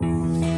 Música